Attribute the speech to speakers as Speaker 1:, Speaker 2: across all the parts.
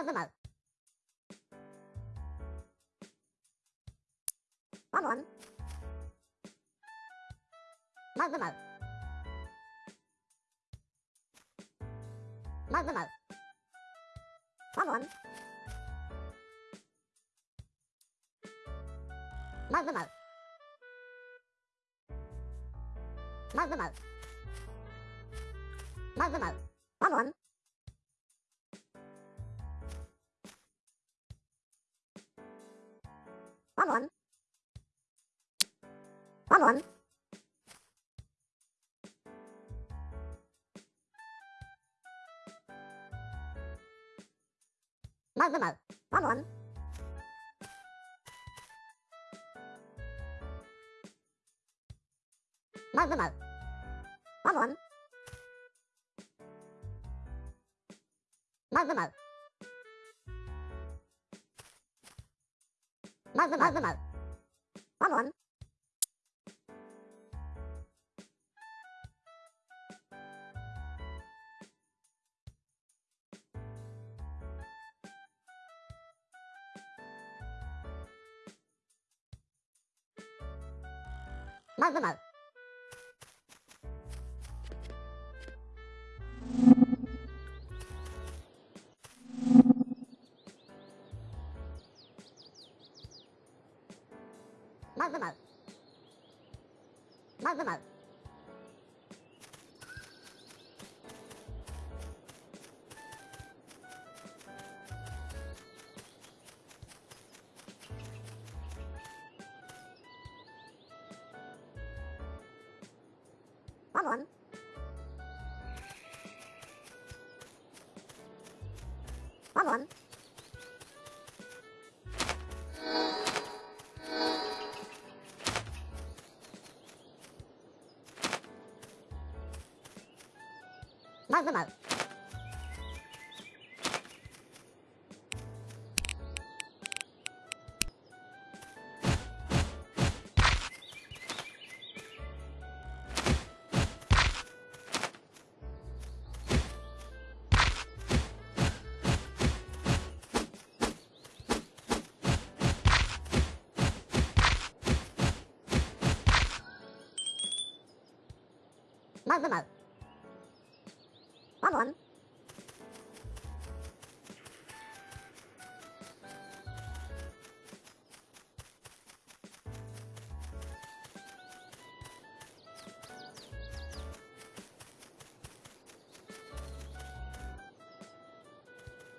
Speaker 1: まずまう。ワンワン。まずまう。まずまう。ワンワン。まずまう。まずまう。まずまう。ワンワン。one. Mo mo mo. One one. Mo mo mo. One one. Mo mo mo. mơ mơ mơ mơ mơ mơ mơ mơ 원 Mơ mơ mơ Mơ mơ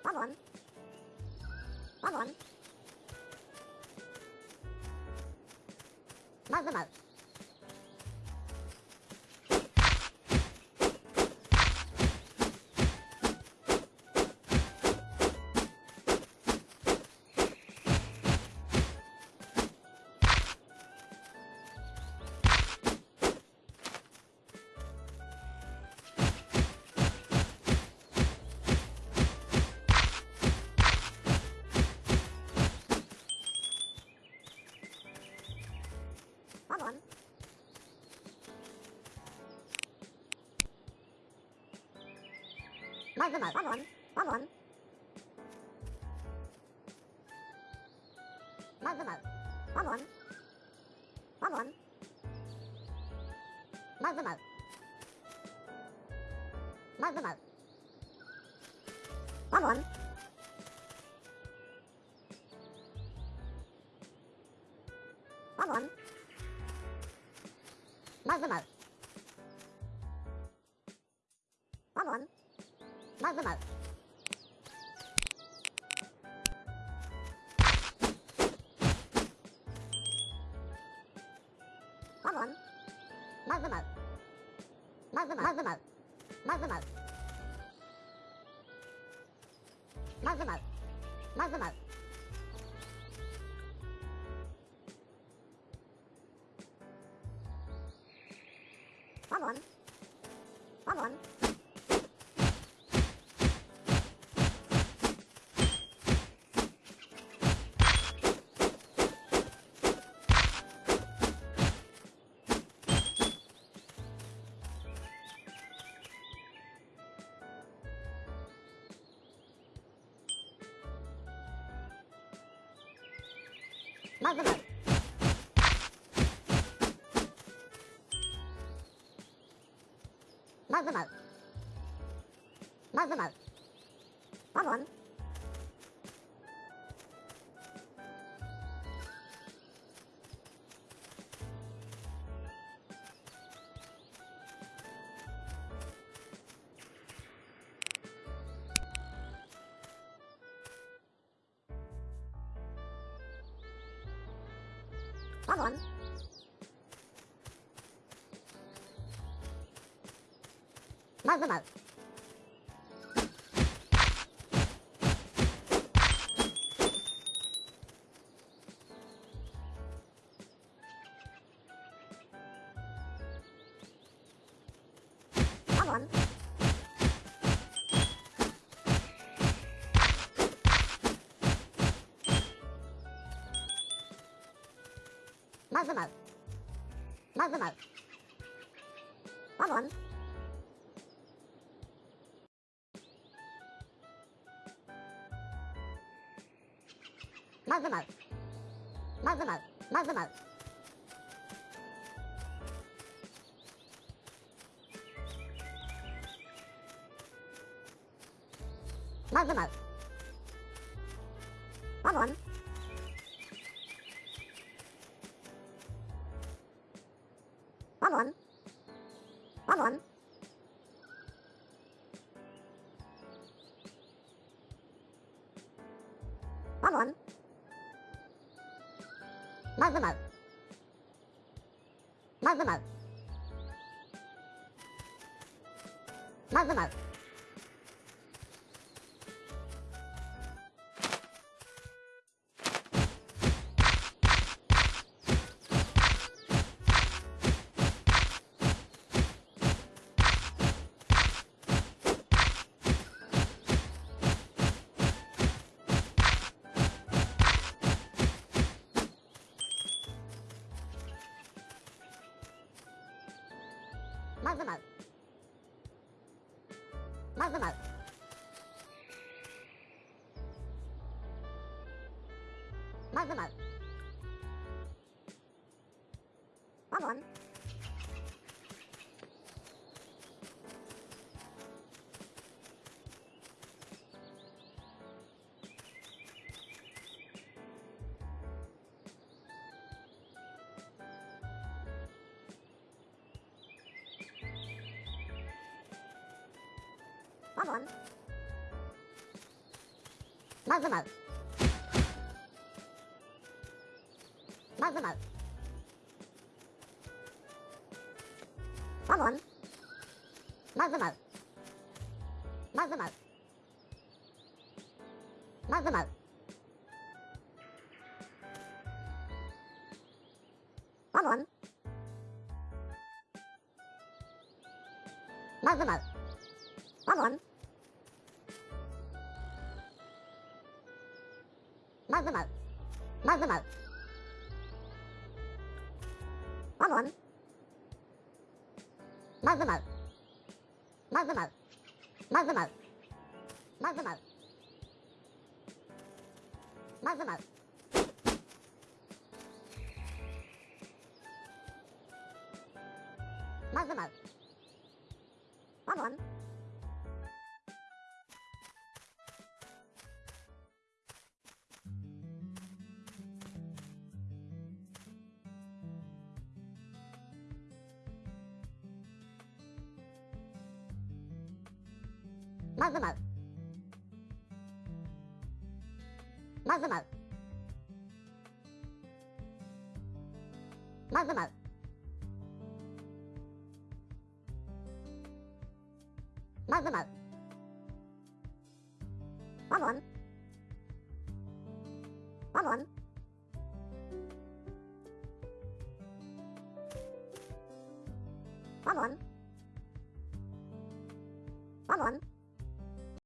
Speaker 1: Babylon. Babylon. Mother mouth. Mời mời mời quá muộn Quá muộn Mời mời mời Quá muộn Quá muộn Mời mời mời Mời mời mời Quá muộn まウまウまウまずまずまずまずまずまずまずまずまず Bác vẫn Bác vẫn Bác vẫn Bác vẫn Bác vẫn 买不买？まずまず。まずまず。まずまず。まずまず。まずまず。まずまず。まずまず。まずまず。one one one one one mơ với mờ mơ với mờ mơ với mờ Mazlamaz. Mazlamaz. Mazlamaz. Babon. Powon. Mal wymal. Mal wymal. Powon. Mal wymal. Mal wymal. Mal wymal. Mug them out. Mug them out. Come on. Mug them out. Mug them out. Mug them out. Mug them out. Mug them out. Mug them out. Come on. まずまうまずまうまずまうまずまうまずまうまずまう